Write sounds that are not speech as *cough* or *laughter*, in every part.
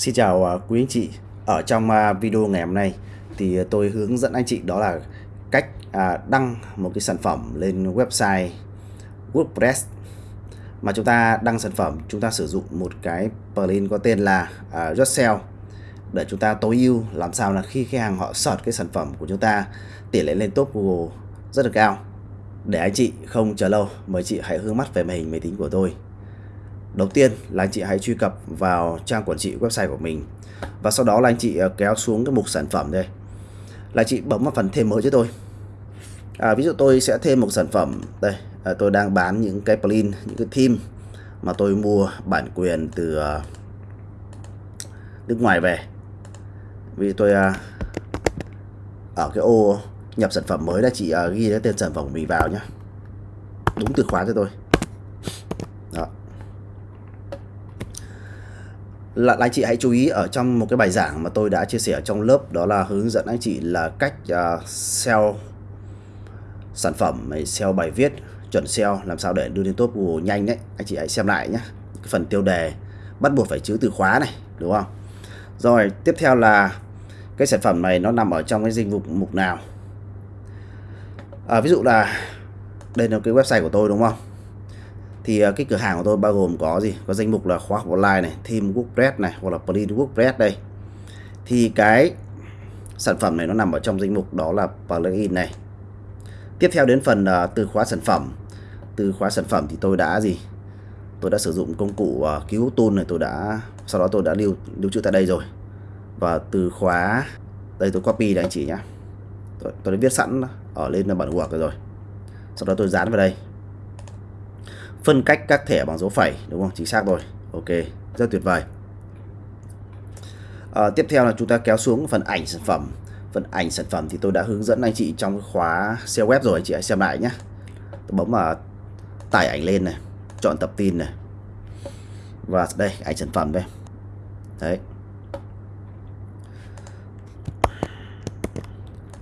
Xin chào à, quý anh chị. Ở trong à, video ngày hôm nay thì tôi hướng dẫn anh chị đó là cách à, đăng một cái sản phẩm lên website WordPress mà chúng ta đăng sản phẩm chúng ta sử dụng một cái plugin có tên là uh, để chúng ta tối ưu làm sao là khi khách hàng họ search cái sản phẩm của chúng ta tỷ lệ lên top Google rất là cao. Để anh chị không chờ lâu, mời chị hãy hướng mắt về màn hình máy tính của tôi. Đầu tiên là anh chị hãy truy cập vào trang quản trị website của mình. Và sau đó là anh chị ờ, kéo xuống cái mục sản phẩm đây. Là chị bấm vào phần thêm mới cho tôi. À, ví dụ tôi sẽ thêm một sản phẩm. Đây à, tôi đang bán những cái plugin những cái theme mà tôi mua bản quyền từ uh, nước ngoài về. Vì tôi uh, ở cái ô nhập sản phẩm mới là chị uh, ghi cái tên sản phẩm của mình vào nhé đúng từ khóa cho tôi. Là anh chị hãy chú ý ở trong một cái bài giảng mà tôi đã chia sẻ trong lớp đó là hướng dẫn anh chị là cách à, uh, SEO sản phẩm SEO bài viết chuẩn SEO làm sao để đưa lên top Google nhanh đấy. Anh chị hãy xem lại nhé cái phần tiêu đề bắt buộc phải chữ từ khóa này đúng không? Rồi tiếp theo là cái sản phẩm này nó nằm ở trong cái danh mục mục nào? À, ví dụ là đây là cái website của tôi đúng không? Thì à, cái cửa hàng của tôi bao gồm có gì? Có danh mục là khóa học online này thêm WordPress này hoặc là plugin WordPress đây. Thì cái sản phẩm này nó nằm ở trong danh mục đó là plugin này. Tiếp theo đến phần uh, từ khóa sản phẩm. Từ khóa sản phẩm thì tôi đã gì? Tôi đã sử dụng công cụ à, uh, cứu tool này tôi đã sau đó tôi đã lưu lưu trữ tại đây rồi. Và từ khóa đây tôi copy đây anh chị nhé tôi, tôi đã viết sẵn ở lên bản Word rồi. Sau đó tôi dán vào đây phân cách các thẻ bằng dấu phẩy đúng không? Chính xác rồi. Ok rất tuyệt vời. À, tiếp theo là chúng ta kéo xuống phần ảnh sản phẩm. Phần ảnh sản phẩm thì tôi đã hướng dẫn anh chị trong khóa SEO web rồi anh chị hãy xem lại nhé tôi bấm vào tải ảnh lên này chọn tập tin này. Và đây ảnh sản phẩm đây. Đấy.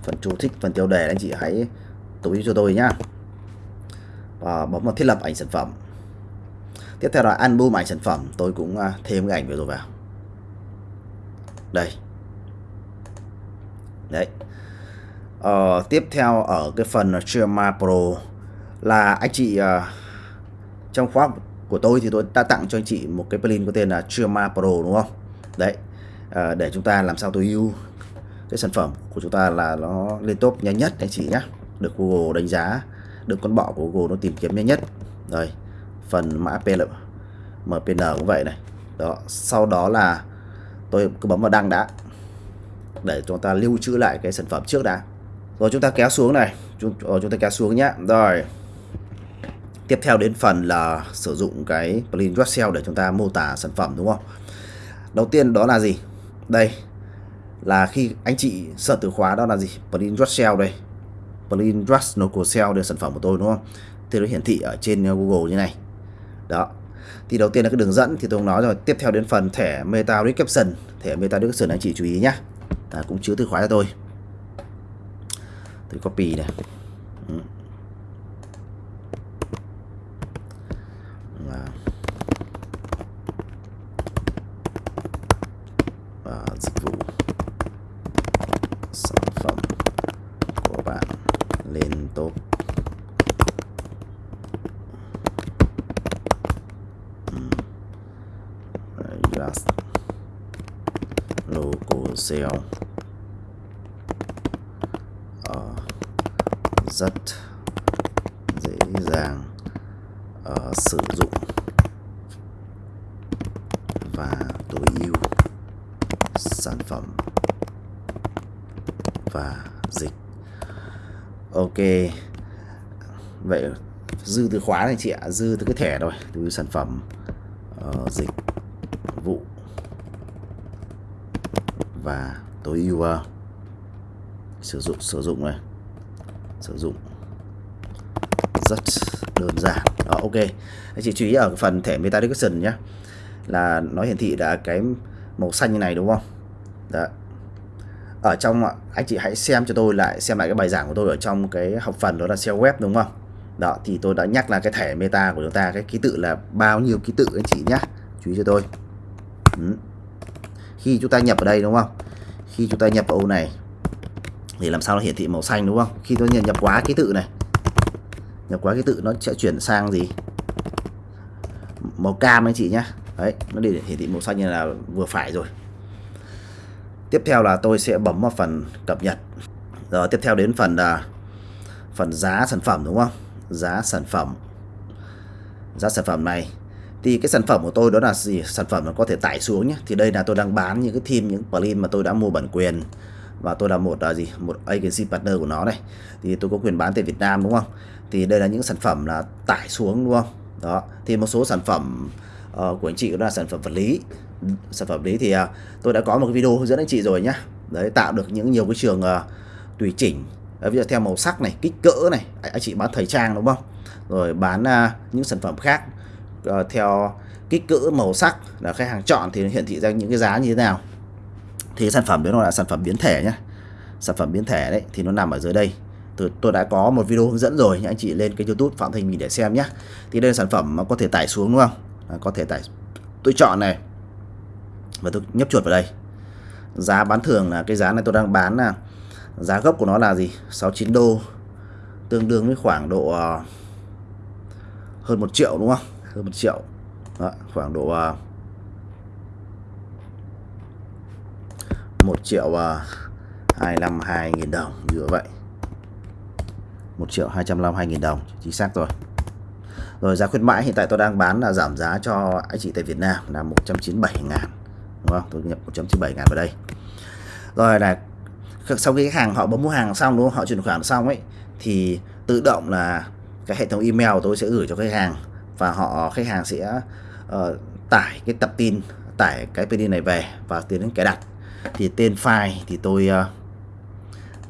Phần chú thích phần tiêu đề anh chị hãy tối cho tôi nhá. Ờ, và bấm vào thiết lập ảnh sản phẩm. Tiếp theo là album ảnh sản phẩm. Tôi cũng à, thêm cái ảnh vừa rồi vào. Đây. Đấy. Ờ, tiếp theo ở cái phần Trima Pro là anh chị uh, trong khóa của tôi thì tôi đã tặng cho anh chị một cái plugin có tên là Trima Pro đúng không? Đấy. Uh, để chúng ta làm sao tối ưu cái sản phẩm của chúng ta là nó lên top nhanh nhất anh chị nhé được Google đánh giá được con bọ của Google nó tìm kiếm nhanh nhất. Rồi phần mã PL MPN cũng vậy này. Đó sau đó là tôi cứ bấm vào đăng đã để chúng ta lưu trữ lại cái sản phẩm trước đã. Rồi chúng ta kéo xuống này. Chúng, rồi chúng ta kéo xuống nhé rồi tiếp theo đến phần là sử dụng cái plugin Excel để chúng ta mô tả sản phẩm đúng không? Đầu tiên đó là gì? Đây là khi anh chị sợ từ khóa đó là gì? Plugin Excel đây. Plain Rust Local Cell để sản phẩm của tôi đúng không? Thì nó hiển thị ở trên uh, Google như này. Đó. Thì đầu tiên là cái đường dẫn thì tôi nói rồi. Tiếp theo đến phần thẻ Meta Description thẻ Meta Description anh chị chú ý nhé à, cũng chứa từ khóa cho tôi. Tôi copy này. Ừ. dịch vụ sản phẩm của bạn tốt. Just local sale uh, rất dễ dàng uh, sử dụng và tối ưu sản phẩm và dịch ok. Vậy dư từ khóa này chị ạ dư từ cái thẻ rồi từ sản phẩm uh, dịch vụ và tối ưu uh, sử dụng sử dụng này. Sử dụng rất đơn giản. Đó ok. Anh chị chú ý ở phần thẻ meta description nhé là nó hiển thị đã cái màu xanh như này đúng không? Đó ở trong anh chị hãy xem cho tôi lại, xem lại cái bài giảng của tôi ở trong cái học phần đó là SEO web, đúng không? Đó, thì tôi đã nhắc là cái thẻ meta của chúng ta, cái ký tự là bao nhiêu ký tự anh chị nhé chú ý cho tôi. Ừ. khi chúng ta nhập ở đây, đúng không? Khi chúng ta nhập vào ô này, thì làm sao nó hiển thị màu xanh, đúng không? Khi tôi nhập quá ký tự này, nhập quá ký tự nó sẽ chuyển sang gì? Màu cam anh chị nhá. Đấy, nó để hiển thị màu xanh như là vừa phải rồi tiếp theo là tôi sẽ bấm vào phần cập nhật. Rồi tiếp theo đến phần là phần giá sản phẩm đúng không? Giá sản phẩm. Giá sản phẩm này. Thì cái sản phẩm của tôi đó là gì? Sản phẩm nó có thể tải xuống nhé. Thì đây là tôi đang bán những cái theme những plugin mà tôi đã mua bản quyền. Và tôi là một là gì? Một agency partner của nó này. Thì tôi có quyền bán tại Việt Nam đúng không? Thì đây là những sản phẩm là tải xuống đúng không? Đó. Thì một số sản phẩm uh, của anh chị đó là sản phẩm vật lý sản phẩm đấy thì uh, tôi đã có một cái video hướng dẫn anh chị rồi nhá. Đấy tạo được những nhiều cái trường uh, tùy chỉnh. Ví dụ theo màu sắc này kích cỡ này anh chị bán thời trang đúng không? Rồi bán uh, những sản phẩm khác uh, theo kích cỡ màu sắc là khách hàng chọn thì nó hiển thị ra những cái giá như thế nào. Thì sản phẩm đấy nó là sản phẩm biến thể nhé sản phẩm biến thể đấy thì nó nằm ở dưới đây. Tôi, tôi đã có một video hướng dẫn rồi anh chị lên cái youtube phạm thành mình để xem nhé thì đây là sản phẩm mà có thể tải xuống đúng không? À, có thể tải tôi chọn này và tôi nhấp chuột vào đây. Giá bán thường là cái giá này tôi đang bán là giá gốc của nó là gì? 69 đô. Tương đương với khoảng độ uh, hơn một triệu đúng không? Hơn một triệu. Đó, khoảng độ ờ, uh, 1 triệu ờ, uh, 252 nghìn đồng như vậy. 1 triệu 252 nghìn đồng chính xác rồi. Rồi giá khuyến mãi hiện tại tôi đang bán là giảm giá cho anh chị tại Việt Nam là 197 ngàn đúng không? Tôi nhập 197 ngàn vào đây. Rồi là sau khi khách hàng họ bấm mua hàng xong đúng không? Họ chuyển khoản xong ấy thì tự động là cái hệ thống email tôi sẽ gửi cho khách hàng và họ khách hàng sẽ uh, tải cái tập tin tải cái PD này về và tiến đến cài đặt. Thì tên file thì tôi uh,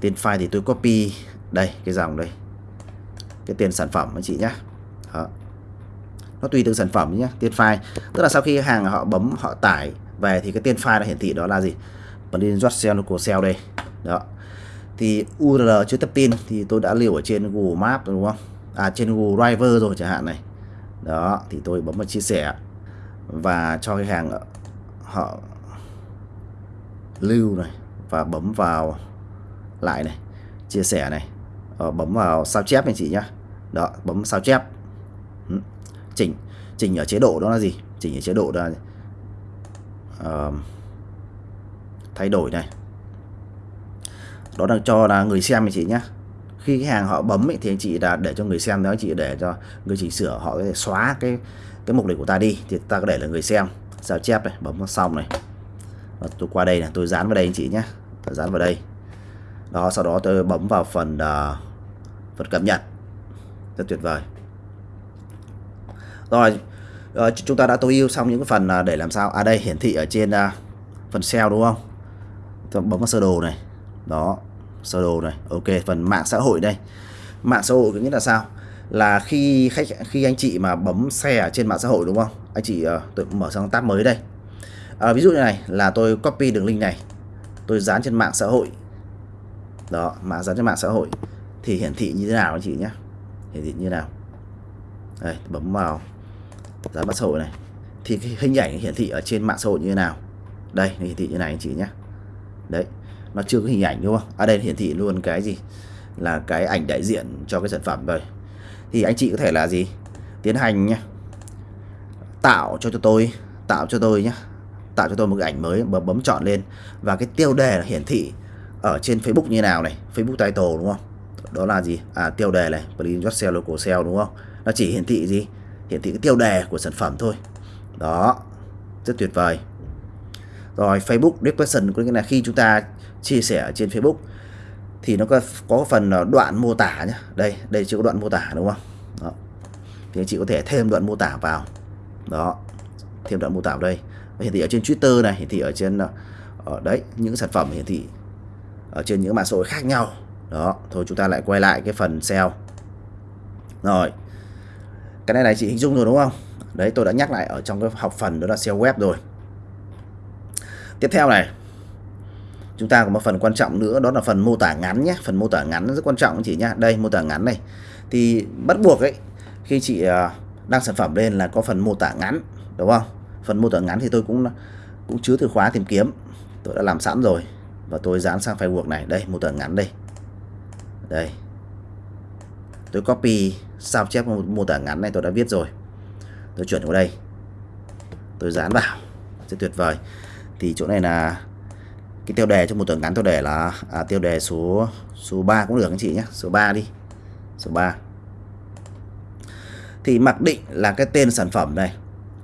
tên file thì tôi copy. Đây cái dòng đây. Cái tên sản phẩm anh chị nhé Đó. nó tùy từng sản phẩm nhé tên file. Tức là sau khi hàng họ bấm họ tải về thì cái tên file nó hiển thị đó là gì? Plugin Jotcell của Cell đây. Đó. Thì URL chứa tập tin thì tôi đã lưu ở trên Google Maps đúng không? À trên Google Driver rồi chẳng hạn này. Đó thì tôi bấm vào chia sẻ và cho cái hàng họ lưu này và bấm vào lại này chia sẻ này. Ờ, bấm vào sao chép anh chị nhá. Đó bấm sao chép. Ừ. chỉnh. Chỉnh ở chế độ đó là gì? Chỉnh ở chế độ đó là uh, thay đổi này. Đó là cho là người xem anh chị nhé khi cái hàng họ bấm ấy, thì anh chị là để cho người xem đó chị để cho người chỉnh sửa họ có thể xóa cái cái mục đích của ta đi thì ta có để là người xem. Sao chép này bấm xong này. Và tôi qua đây này tôi dán vào đây anh chị nhé tôi dán vào đây. Đó sau đó tôi bấm vào phần uh, phần cập nhật. Rất tuyệt vời. Rồi uh, chúng ta đã tối ưu xong những cái phần uh, để làm sao? À đây hiển thị ở trên uh, phần sale đúng không? Tôi bấm vào sơ đồ này. Đó sơ đồ này. Ok phần mạng xã hội đây. Mạng xã hội có nghĩa là sao? Là khi khách khi anh chị mà bấm xe ở trên mạng xã hội đúng không? Anh chị ờ, uh, tôi mở sang tab mới đây. À, ví dụ như này là tôi copy đường link này. Tôi dán trên mạng xã hội. Đó mà dán trên mạng xã hội. Thì hiển thị như thế nào anh chị nhé hiển thị như thế nào? Đây bấm vào dán mạng xã hội này. Thì cái hình ảnh hiển thị ở trên mạng xã hội như thế nào? Đây hiển thị như này anh chị nhé. Đấy nó chưa có hình ảnh đúng không? Ở đây hiển thị luôn cái gì? Là cái ảnh đại diện cho cái sản phẩm rồi. Thì anh chị có thể là gì? Tiến hành nhé tạo cho cho tôi tạo cho tôi nhé tạo cho tôi một cái ảnh mới bấm, bấm chọn lên. Và cái tiêu đề là hiển thị ở trên Facebook như nào này? Facebook title đúng không? Đó là gì? À tiêu đề này Plugin Just Sell Local Sell đúng không? Nó chỉ hiển thị gì? Hiển thị cái tiêu đề của sản phẩm thôi. Đó, rất tuyệt vời. Rồi, Facebook Description có nghĩa là khi chúng ta chia sẻ trên Facebook, thì nó có có phần đoạn mô tả nhé đây đây chưa có đoạn mô tả đúng không? Đó. thì anh chị có thể thêm đoạn mô tả vào. Đó, thêm đoạn mô tả vào đây. Hiển thị ở trên Twitter này, hiển thị ở trên ở đấy, những sản phẩm hiển thị ở trên những mạng xã hội khác nhau. Đó, thôi chúng ta lại quay lại cái phần SEO rồi cái này này chị hình dung rồi đúng không? Đấy, tôi đã nhắc lại ở trong cái học phần đó là SEO web rồi. Tiếp theo này, chúng ta có một phần quan trọng nữa, đó là phần mô tả ngắn nhé. Phần mô tả ngắn rất quan trọng chị nhá. Đây, mô tả ngắn này. Thì bắt buộc ấy, khi chị à, đăng sản phẩm lên là có phần mô tả ngắn, đúng không? Phần mô tả ngắn thì tôi cũng cũng chứa từ khóa tìm kiếm. Tôi đã làm sẵn rồi và tôi dán sang file Word này. Đây, mô tả ngắn đây. Đây. Tôi copy sao chép một mô tả ngắn này tôi đã viết rồi. Tôi chuyển vào đây. Tôi dán vào. Rất tuyệt vời. Thì chỗ này là cái tiêu đề cho một tuần ngắn tôi để là à, tiêu đề số số 3 cũng được anh chị nhé. Số 3 đi. Số 3 thì mặc định là cái tên sản phẩm này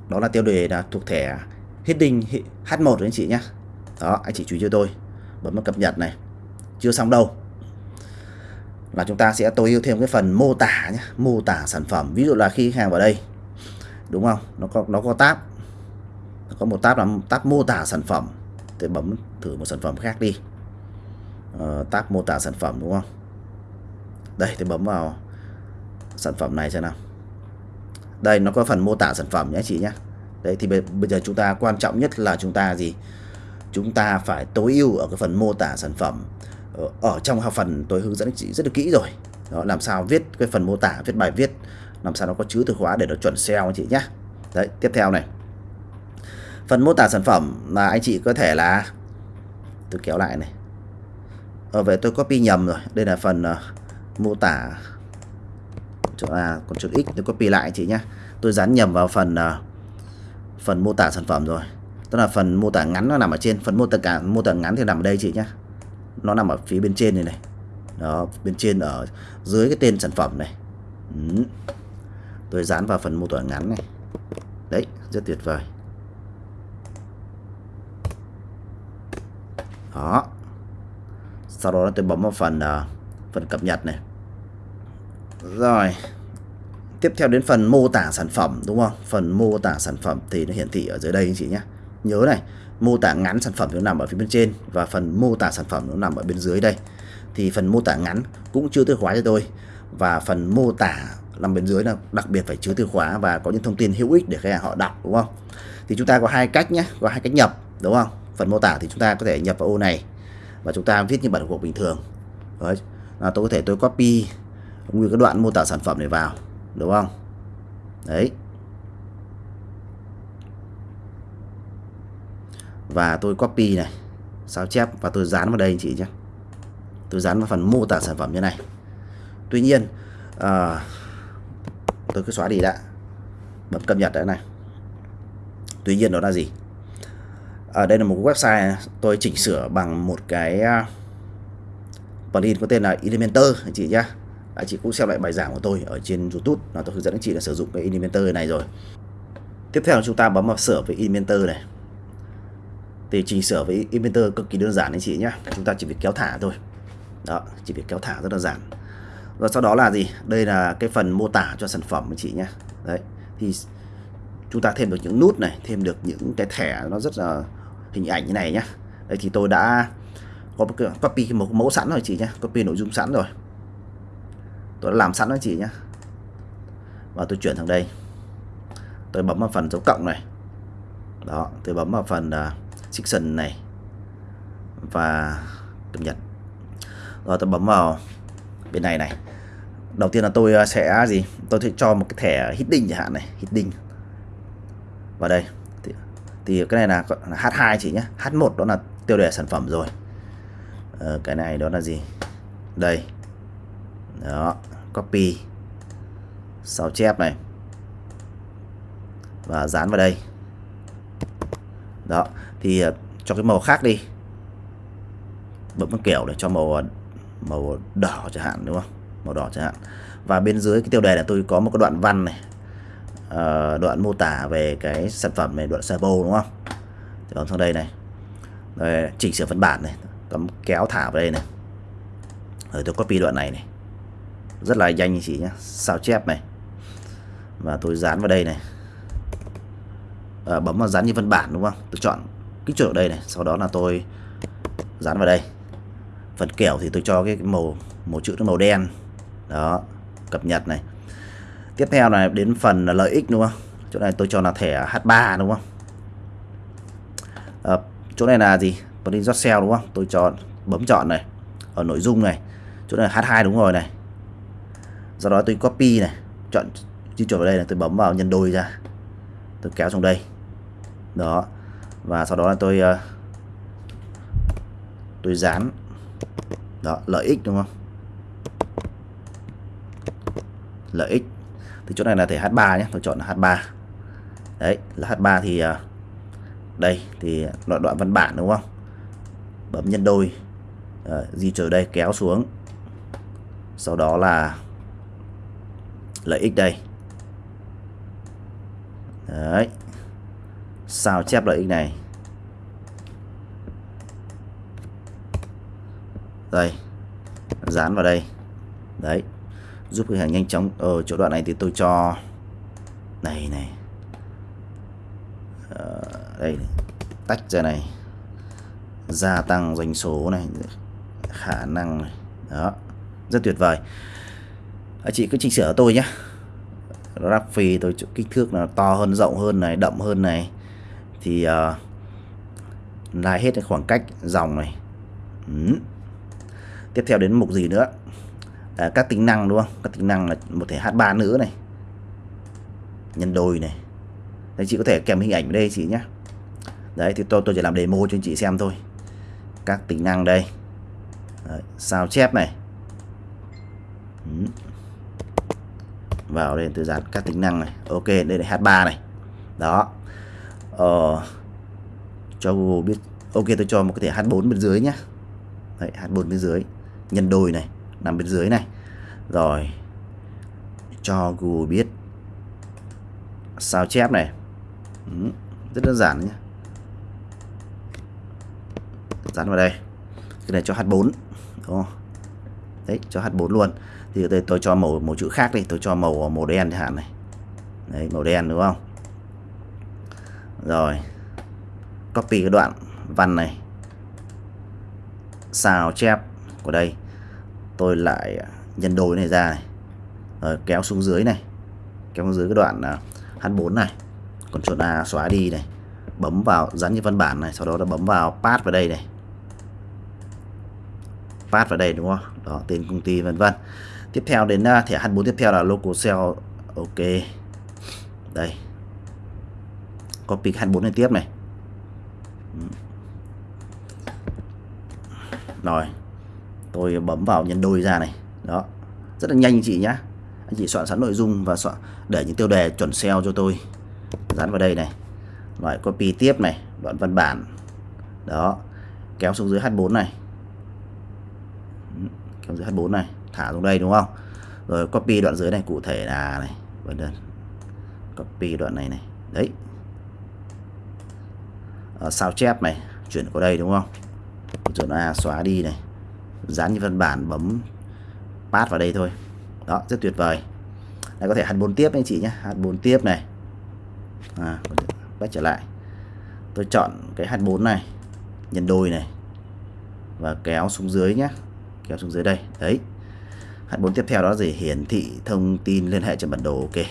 đó là tiêu đề là thuộc thẻ heading H1 anh chị nhé. Đó anh chị chú ý cho tôi. Bấm vào cập nhật này. Chưa xong đâu là chúng ta sẽ tối ưu thêm cái phần mô tả nhé mô tả sản phẩm. Ví dụ là khi khách hàng vào đây đúng không? Nó có nó có tab nó có một tab là tab mô tả sản phẩm. Tôi bấm thử một sản phẩm khác đi. Ờ, tab mô tả sản phẩm đúng không? Đây tôi bấm vào sản phẩm này xem nào. Đây nó có phần mô tả sản phẩm nhé chị nhé. Đấy thì bây giờ chúng ta quan trọng nhất là chúng ta gì? Chúng ta phải tối ưu ở cái phần mô tả sản phẩm. Ờ, ở, trong học phần tôi hướng dẫn chị rất là kỹ rồi. Đó làm sao viết cái phần mô tả viết bài viết làm sao nó có chứa từ khóa để nó chuẩn SEO anh chị nhé đấy tiếp theo này. Phần mô tả sản phẩm là anh chị có thể là tôi kéo lại này. Ở về tôi copy nhầm rồi. Đây là phần uh, mô tả chỗ là còn chữ x tôi copy lại chị nhé tôi dán nhầm vào phần uh, phần mô tả sản phẩm rồi. Tức là phần mô tả ngắn nó nằm ở trên phần mô tả cả mô tả ngắn thì nằm ở đây chị nhé nó nằm ở phía bên trên này này. Đó bên trên ở dưới cái tên sản phẩm này. Ừ. tôi dán vào phần mô tả ngắn này. Đấy rất tuyệt vời. Đó. Sau đó tôi bấm vào phần uh, phần cập nhật này. Rồi. Tiếp theo đến phần mô tả sản phẩm đúng không? Phần mô tả sản phẩm thì nó hiển thị ở dưới đây anh chị nhé nhớ này, mô tả ngắn sản phẩm nó nằm ở phía bên trên và phần mô tả sản phẩm nó nằm ở bên dưới đây. Thì phần mô tả ngắn cũng chưa từ khóa cho tôi và phần mô tả nằm bên dưới là đặc biệt phải chứa từ khóa và có những thông tin hữu ích để khách hàng họ đọc, đúng không? Thì chúng ta có hai cách nhé, có hai cách nhập, đúng không? Phần mô tả thì chúng ta có thể nhập vào ô này và chúng ta viết như bản cuộc bình thường. Đấy. là tôi có thể tôi copy nguyên cái đoạn mô tả sản phẩm này vào, đúng không? Đấy. Và tôi copy này sao chép và tôi dán vào đây anh chị nhé. Tôi dán vào phần mô tả sản phẩm như này. Tuy nhiên à, tôi cứ xóa đi đã. Bấm cập nhật đấy này. Tuy nhiên đó là gì? Ở đây là một website tôi chỉnh sửa bằng một cái à, plugin có tên là Elementor anh chị nhé. Anh chị cũng xem lại bài giảng của tôi ở trên YouTube. Là tôi hướng dẫn anh chị là sử dụng cái Elementor này rồi. Tiếp theo chúng ta bấm vào sửa với Elementor này thì chỉnh sửa với inventor cực kỳ đơn giản anh chị nhé chúng ta chỉ việc kéo thả thôi. Đó chỉ việc kéo thả rất là giản. Và sau đó là gì? Đây là cái phần mô tả cho sản phẩm anh chị nhé đấy thì chúng ta thêm được những nút này thêm được những cái thẻ nó rất là hình ảnh như này nhé đây thì tôi đã có một copy một mẫu sẵn rồi chị nhé copy nội dung sẵn rồi. Tôi đã làm sẵn rồi chị nhé và tôi chuyển sang đây. Tôi bấm vào phần dấu cộng này. Đó tôi bấm vào phần uh, section này và cập nhật. Rồi tôi bấm vào bên này này. Đầu tiên là tôi ờ, sẽ gì? Tôi sẽ cho một cái thẻ hitting chẳng hạn này hitting. vào đây. Thì, thì cái này là, là H2 chị nhé H1 đó là tiêu đề sản phẩm rồi. Ờ, cái này đó là gì? Đây. Đó copy. Sao chép này. Và dán vào đây. Đó thì ờ, cho cái màu khác đi. Bấm một kiểu để cho màu ờ, màu đỏ chẳng hạn đúng không? Màu đỏ chẳng hạn. Và bên dưới cái tiêu đề là tôi có một cái đoạn văn này. Ờ, đoạn mô tả về cái sản phẩm này đoạn servo đúng không? Thì bấm sang đây này. Rồi chỉnh sửa văn bản này. Cấm kéo thả vào đây này. Rồi tôi copy đoạn này này. Rất là nhanh chị nhé. Sao chép này. Và tôi dán vào đây này. À, bấm vào dán như văn bản đúng không? Tôi chọn kích chuột ở đây này sau đó là tôi dán vào đây. Phần kẻo thì tôi cho cái màu màu chữ nó màu đen. Đó cập nhật này. Tiếp theo là đến phần là lợi ích đúng không? Chỗ này tôi cho là thẻ H3 đúng không? À, chỗ này là gì? Plugin hot sale đúng không? Tôi chọn bấm chọn này. Ở nội dung này. Chỗ này H2 đúng rồi này. Do đó tôi copy này. Chọn di chuyển vào đây là tôi bấm vào nhân đôi ra. Tôi kéo xuống đây. Đó và sau đó là tôi uh, tôi dán. Đó lợi ích đúng không? Lợi ích. Thì chỗ này là thể H3 nhé tôi chọn là H3 đấy là H3 thì uh, đây thì đoạn đoạn văn bản đúng không? Bấm nhân đôi uh, di chuyển đây kéo xuống. Sau đó là lợi ích đây. Đấy sao chép lợi ích này? Đây dán vào đây. Đấy giúp khách hàng nhanh chóng ở chỗ đoạn này thì tôi cho này này. Ờ, đây tách ra này. Gia tăng doanh số này khả năng này. Đó rất tuyệt vời. À, chị cứ chỉnh sửa tôi nhé rắc phì tôi kích thước là to hơn rộng hơn này đậm hơn này thì ờ, uh, lai hết cái khoảng cách dòng này. Ừ. tiếp theo đến mục gì nữa? À, các tính năng đúng không? Các tính năng là một thể H3 nữa này. Nhân đôi này. Đấy chị có thể kèm hình ảnh ở đây chị nhé. Đấy thì tôi tôi chỉ làm demo cho anh chị xem thôi. Các tính năng đây. Đấy, sao chép này. Ừ. vào đây tôi dán các tính năng này. Ok đây là H3 này. Đó ờ, cho Google biết. Ok tôi cho một cái thẻ H4 bên dưới nhá, đấy, H4 bên dưới. Nhân đôi này nằm bên dưới này. Rồi cho Google biết. Sao chép này? Ừ, rất đơn giản nhé dán vào đây. Cái này cho H4 đúng không? đấy cho H4 luôn. Thì đây tôi cho màu màu chữ khác đi. Tôi cho màu màu đen chẳng hạn này. Đấy màu đen đúng không? Rồi. Copy cái đoạn văn này. Sao chép của đây. Tôi lại nhân đôi này ra này. Rồi, kéo xuống dưới này. Kéo xuống dưới cái đoạn à, H4 này. Còn chỗ A xóa đi này. Bấm vào, dán như văn bản này, sau đó là bấm vào pass vào đây này. Pass vào đây, đúng không? Đó, tên công ty, vân vân. Tiếp theo đến à, thẻ H4 tiếp theo là local cell ok. Đây copy H4 này tiếp này. Rồi, tôi bấm vào nhân đôi ra này. Đó, rất là nhanh anh chị nhá. Anh chị soạn sẵn nội dung và soạn, để những tiêu đề chuẩn SEO cho tôi. Dán vào đây này. Loại copy tiếp này, đoạn văn bản. Đó, kéo xuống dưới H4 này. Kéo dưới H4 này, thả xuống đây, đúng không? Rồi, copy đoạn dưới này, cụ thể là này. Vân. Copy đoạn này này. Đấy. Ờ, sao chép này chuyển qua đây đúng không? Chọn A à, xóa đi này. Dán như văn bản bấm pass vào đây thôi. Đó rất tuyệt vời. Đây có thể H4 tiếp anh chị nhé. H4 tiếp này. À, quay trở lại. Tôi chọn cái H4 này. Nhân đôi này. Và kéo xuống dưới nhé. Kéo xuống dưới đây. Đấy. H4 tiếp theo đó là gì? Hiển thị thông tin liên hệ trên bản đồ. Ok.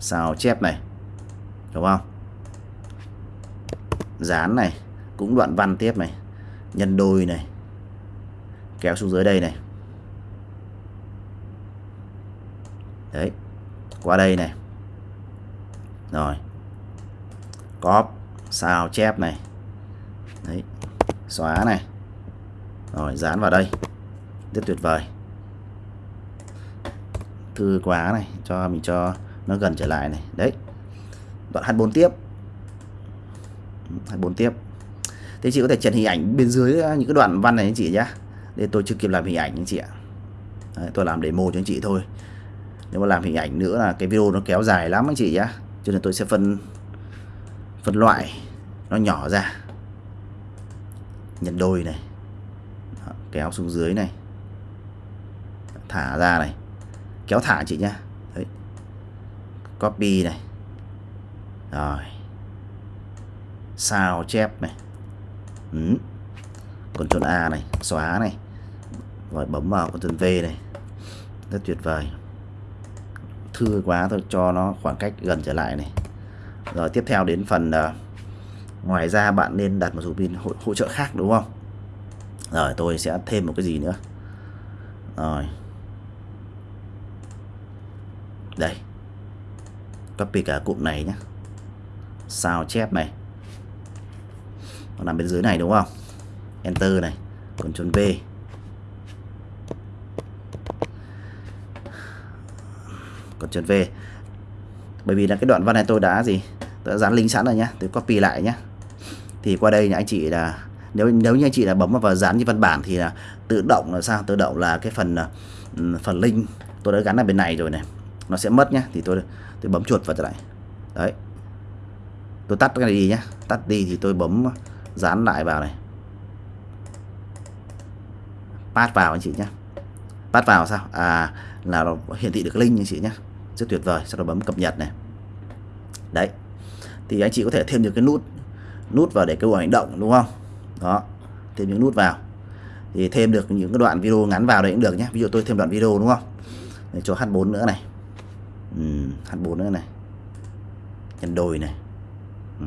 Sao chép này. Đúng không? Dán này, cũng đoạn văn tiếp này, nhân đôi này, kéo xuống dưới đây này. Đấy, qua đây này. Rồi, cóp, sao, chép này. Đấy, xóa này. Rồi, dán vào đây. Rất tuyệt vời. Thư quá này, cho mình cho nó gần trở lại này. Đấy, đoạn H4 tiếp. H4 tiếp. Thế chị có thể chèn hình ảnh bên dưới à, những cái đoạn văn này anh chị nhé để tôi chưa kịp làm hình ảnh anh chị ạ. Đấy, tôi làm demo cho anh chị thôi. Nếu mà làm hình ảnh nữa là cái video nó kéo dài lắm anh chị nhé. cho nên tôi sẽ phân phân loại nó nhỏ ra. Nhân đôi này. Đó, kéo xuống dưới này. Thả ra này. Kéo thả chị nhá. Đấy. copy này. Rồi sao chép này? Ừ. Ctrl A này xóa này. Rồi bấm vào Ctrl V này. Rất tuyệt vời. Thư quá tôi cho nó khoảng cách gần trở lại này. Rồi tiếp theo đến phần uh, ngoài ra bạn nên đặt một số pin hỗ, hỗ trợ khác đúng không? Rồi tôi sẽ thêm một cái gì nữa? Rồi. Đây. Copy cả cụm này nhé sao chép này nó nằm bên dưới này đúng không? Enter này. Ctrl V Ctrl V. Bởi vì là cái đoạn văn này tôi đã gì? Tôi đã dán link sẵn rồi nhá. Tôi copy lại nhá. Thì qua đây anh chị là nếu nếu như anh chị là bấm vào dán như văn bản thì là tự động là sao? Tự động là cái phần ừ, phần link tôi đã gắn ở bên này rồi này. Nó sẽ mất nhá. Thì tôi tôi bấm chuột vào trở lại. Đấy. Tôi tắt cái này đi nhá. Tắt đi thì tôi bấm dán lại vào này. Pass vào anh chị nhé pass vào sao? À là nó hiển thị được link anh chị nhé rất tuyệt vời sau đó bấm cập nhật này. Đấy. Thì anh chị có thể thêm được cái nút nút vào để kêu gọi hành động đúng không? Đó thêm những nút vào. Thì thêm được những cái đoạn video ngắn vào đấy cũng được nhé ví dụ tôi thêm đoạn video đúng không? Để cho H4 nữa này. Ừ, H4 nữa này. Nhân đôi này. Ừ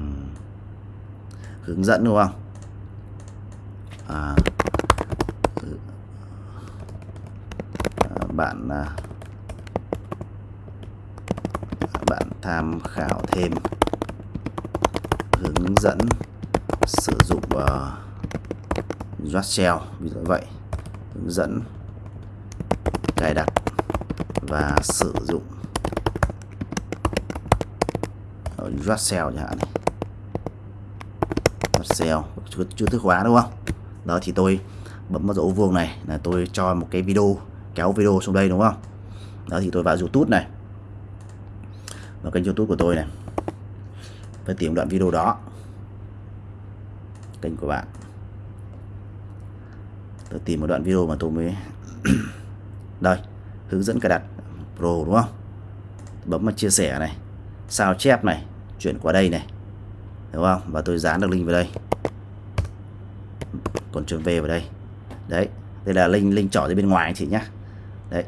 hướng dẫn đúng không? À, ừ. à bạn à, bạn tham khảo thêm. Hướng dẫn sử dụng uh, Shell ví dụ vậy. Hướng dẫn cài đặt và sử dụng Rust Shell chẳng hạn này. Rust chưa chữ từ khóa đúng không? Đó, thì tôi bấm vào dấu vuông này là tôi cho một cái video, kéo video xuống đây đúng không? Đó, thì tôi vào YouTube này. Vào kênh YouTube của tôi này. Phải tìm đoạn video đó. Kênh của bạn. Tôi tìm một đoạn video mà tôi mới *coughs* đây, hướng dẫn cài đặt Pro đúng không? Bấm vào chia sẻ này. Sao chép này, chuyển qua đây này đúng không? Và tôi dán được link vào đây. Còn chuyển về vào đây. Đấy đây là link link trỏ ra bên ngoài anh chị nhá. Đấy.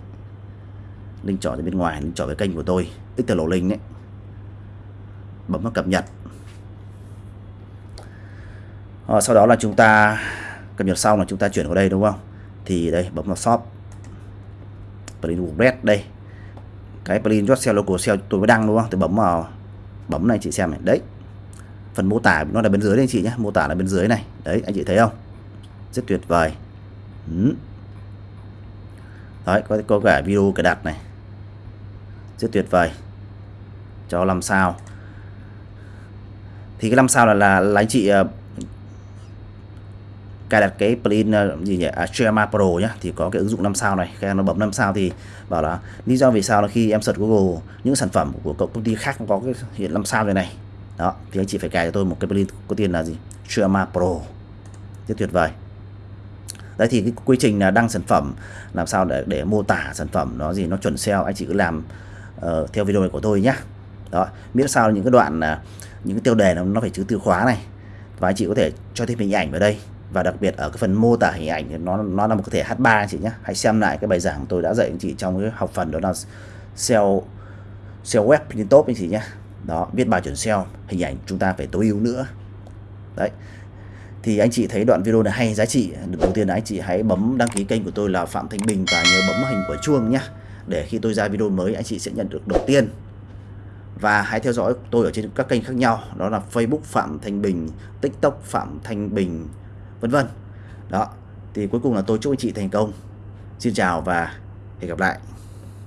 Link trỏ ra bên ngoài link trỏ về kênh của tôi. Tích lộ link đấy. Bấm vào cập nhật. À, sau đó là chúng ta cập nhật xong là chúng ta chuyển vào đây đúng không? Thì đây bấm vào shop. Plugin WordPress đây. Cái plugin Shell Local Shell tôi mới đăng đúng không? Tôi bấm vào bấm này chị xem này. Đấy phần mô tả nó là bên dưới đây anh chị nhé. Mô tả là bên dưới này. Đấy anh chị thấy không? Rất tuyệt vời. Ừ. đấy có có cả video cài đặt này. Rất tuyệt vời. Cho làm sao? Thì cái năm sao là là, là anh chị uh, cài đặt cái plugin uh, gì nhỉ? À, Pro nhá. Thì có cái ứng dụng 5 sao này. Khi nó bấm 5 sao thì bảo là lý do vì sao là khi em search Google những sản phẩm của công ty khác có cái hiện 5 sao này này đó thì anh chị phải cài cho tôi một cái plugin có tiền là gì? Streama Pro. Rất tuyệt vời. Đấy thì cái quy trình là đăng sản phẩm làm sao để để mô tả sản phẩm nó gì nó chuẩn SEO anh chị cứ làm uh, theo video này của tôi nhá. Đó miễn sao những cái đoạn uh, những cái tiêu đề nó, nó phải chữ từ khóa này. Và anh chị có thể cho thêm hình ảnh vào đây. Và đặc biệt ở cái phần mô tả hình ảnh thì nó nó là một cái thể H3 anh chị nhé hãy xem lại cái bài giảng tôi đã dạy anh chị trong cái học phần đó là SEO SEO web trên top anh chị nhé đó, viết bài chuẩn SEO, hình ảnh chúng ta phải tối ưu nữa. Đấy. Thì anh chị thấy đoạn video này hay, giá trị, đầu tiên là anh chị hãy bấm đăng ký kênh của tôi là Phạm Thanh Bình và nhớ bấm hình của chuông nhé để khi tôi ra video mới, anh chị sẽ nhận được đầu tiên. Và hãy theo dõi tôi ở trên các kênh khác nhau, đó là Facebook Phạm Thanh Bình, TikTok Phạm Thanh Bình, vân vân. Đó, thì cuối cùng là tôi chúc anh chị thành công. Xin chào và hẹn gặp lại.